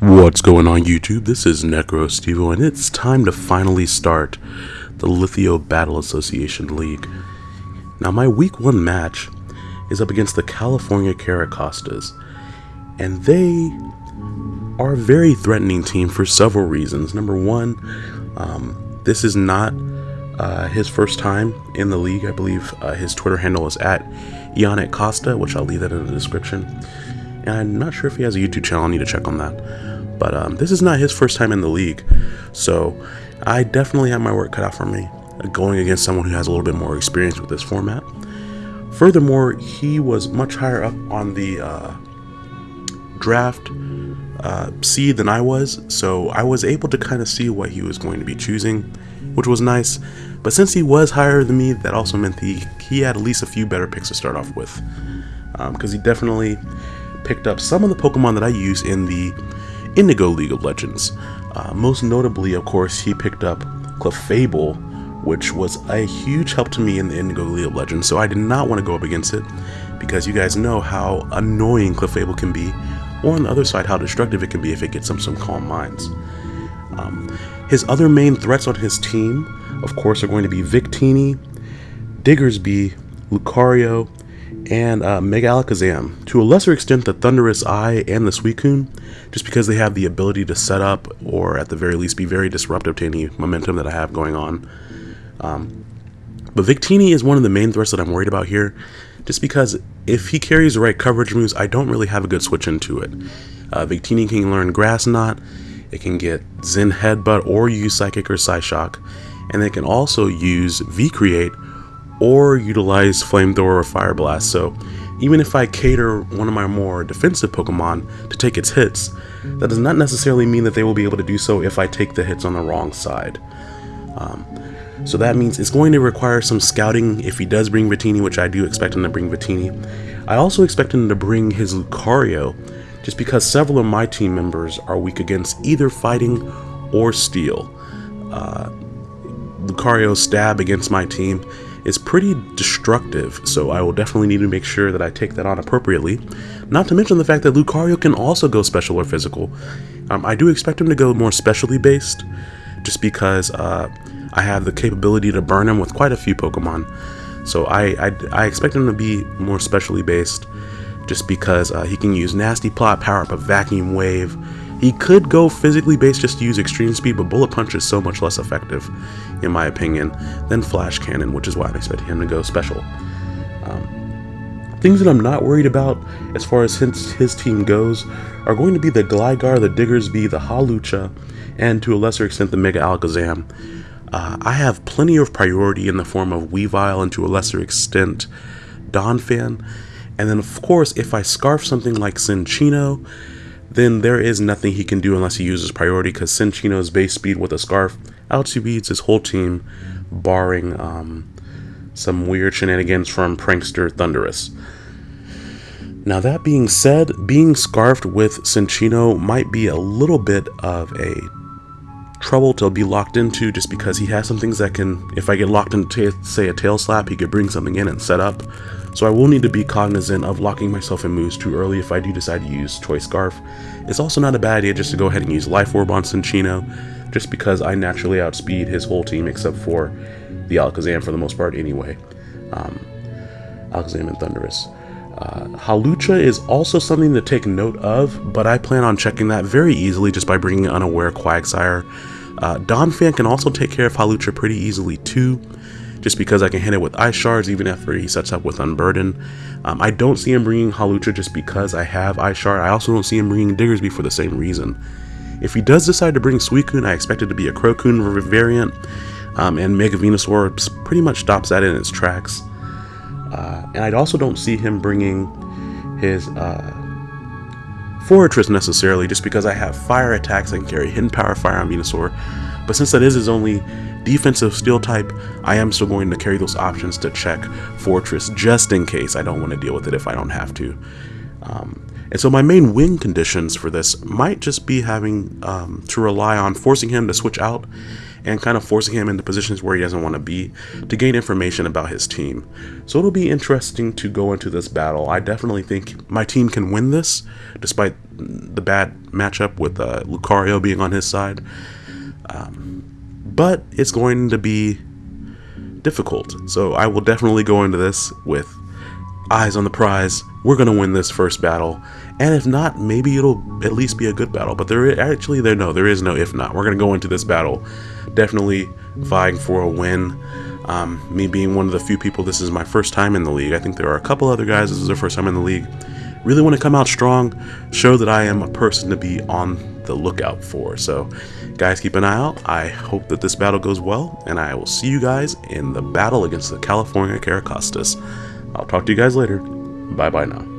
What's going on YouTube? This is Necro Stevo and it's time to finally start the Lithio Battle Association League. Now my week one match is up against the California Caracostas and they are a very threatening team for several reasons. Number one, um, this is not uh, his first time in the league. I believe uh, his Twitter handle is at Yannick Costa, which I'll leave that in the description. And I'm not sure if he has a YouTube channel. I need to check on that. But um, this is not his first time in the league. So I definitely have my work cut out for me uh, going against someone who has a little bit more experience with this format. Furthermore, he was much higher up on the uh, draft uh, seed than I was, so I was able to kind of see what he was going to be choosing, which was nice. But since he was higher than me, that also meant he, he had at least a few better picks to start off with. Because um, he definitely picked up some of the Pokemon that I use in the Indigo League of Legends. Uh, most notably, of course, he picked up Clefable, which was a huge help to me in the Indigo League of Legends, so I did not want to go up against it, because you guys know how annoying Clefable can be, or on the other side, how destructive it can be if it gets some, some Calm Minds. Um, his other main threats on his team, of course, are going to be Victini, Diggersby, Lucario, and uh, Mega Alakazam. To a lesser extent, the Thundurus-I and the Suicune, just because they have the ability to set up, or at the very least be very disruptive to any momentum that I have going on. Um, but Victini is one of the main threats that I'm worried about here, just because if he carries the right coverage moves, I don't really have a good switch into it. Uh, Victini can learn Grass Knot, it can get Zen Headbutt or use Psychic or Psyshock, and it can also use V-Create or utilize Flamethrower or Fire Blast. So even if I cater one of my more defensive Pokemon to take its hits, that does not necessarily mean that they will be able to do so if I take the hits on the wrong side. Um, so that means it's going to require some scouting if he does bring Victini, which I do expect him to bring Victini. I also expect him to bring his Lucario, just because several of my team members are weak against either fighting or steel. Uh, Lucario's stab against my team is pretty destructive, so I will definitely need to make sure that I take that on appropriately. Not to mention the fact that Lucario can also go special or physical. Um, I do expect him to go more specially based, just because uh, I have the capability to burn him with quite a few Pokemon. So I, I, I expect him to be more specially based, just because uh, he can use Nasty Plot, power up a Vacuum Wave, he could go physically based just to use extreme speed, but Bullet Punch is so much less effective, in my opinion, than Flash Cannon, which is why I'm expecting him to go special. Um, things that I'm not worried about as far as his, his team goes are going to be the Gligar, the Diggersby, the Hawlucha, and to a lesser extent the Mega Alakazam. Uh, I have plenty of priority in the form of Weavile and to a lesser extent Donphan. And then of course if I scarf something like Cinccino, then there is nothing he can do unless he uses priority because Cinccino's base speed with a scarf outspeeds his whole team, barring um, some weird shenanigans from prankster Thundurus. Now that being said, being scarfed with Cinccino might be a little bit of a trouble to be locked into just because he has some things that can, if I get locked into say a tail slap, he could bring something in and set up. So I will need to be cognizant of locking myself in moves too early if I do decide to use Choice Scarf. It's also not a bad idea just to go ahead and use Life Orb on Cinccino, just because I naturally outspeed his whole team except for the Alakazam for the most part anyway. Um, Alakazam and Thundurus. Uh, Hawlucha is also something to take note of, but I plan on checking that very easily just by bringing Unaware Quagsire. Uh, Donphan can also take care of Hawlucha pretty easily too just because I can hit it with Ice Shards even after he sets up with Unburden. Um, I don't see him bringing Hawlucha just because I have Ice Shard. I also don't see him bringing Diggersby for the same reason. If he does decide to bring Suicune, I expect it to be a CroCune variant, um, and Mega Venusaur pretty much stops that in its tracks. Uh, and I also don't see him bringing his uh, Forretress necessarily, just because I have fire attacks and carry Hidden Power Fire on Venusaur. But since that is his only defensive steel type, I am still going to carry those options to check Forretress just in case I don't want to deal with it if I don't have to. Um, and so my main win conditions for this might just be having um, to rely on forcing him to switch out and kind of forcing him into positions where he doesn't want to be to gain information about his team. So it'll be interesting to go into this battle. I definitely think my team can win this, despite the bad matchup with uh, Lucario being on his side. Um, but it's going to be difficult. So I will definitely go into this with eyes on the prize. We're going to win this first battle. And if not, maybe it'll at least be a good battle. But there actually there no, there is no if not. We're going to go into this battle definitely vying for a win. Um, me being one of the few people, this is my first time in the league. I think there are a couple other guys, this is their first time in the league. Really want to come out strong, show that I am a person to be on the lookout for. So, guys, keep an eye out. I hope that this battle goes well, and I will see you guys in the battle against the California Caracostas. I'll talk to you guys later. Bye bye now.